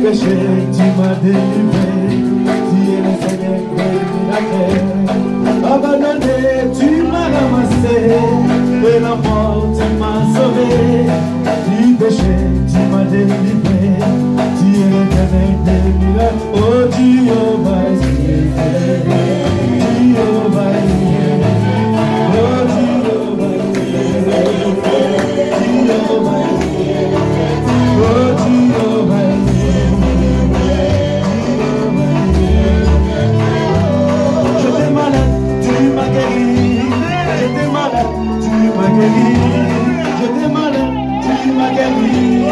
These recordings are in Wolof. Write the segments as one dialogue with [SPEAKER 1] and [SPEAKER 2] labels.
[SPEAKER 1] Cachete, délivré, tu es le Seigneur de la terre. Abandonné, tu m'as ramassé, de la mort tu m'as sauvé.
[SPEAKER 2] Du péché, tu m'as délivré, tu es le Seigneur de la terre. Oh Dieu.
[SPEAKER 3] tu m'as guéri. Je t'ai malade, tu m'as guéri.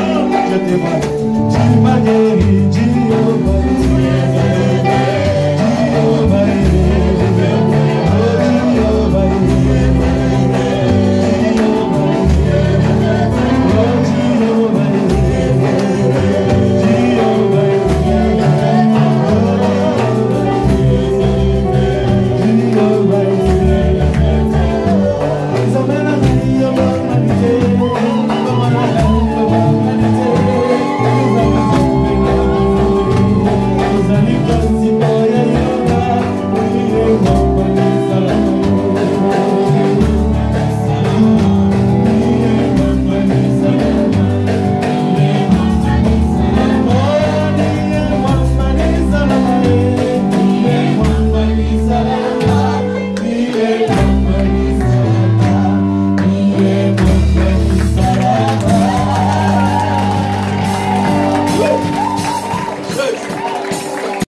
[SPEAKER 3] Je t'ai malade, tu m'as guéri.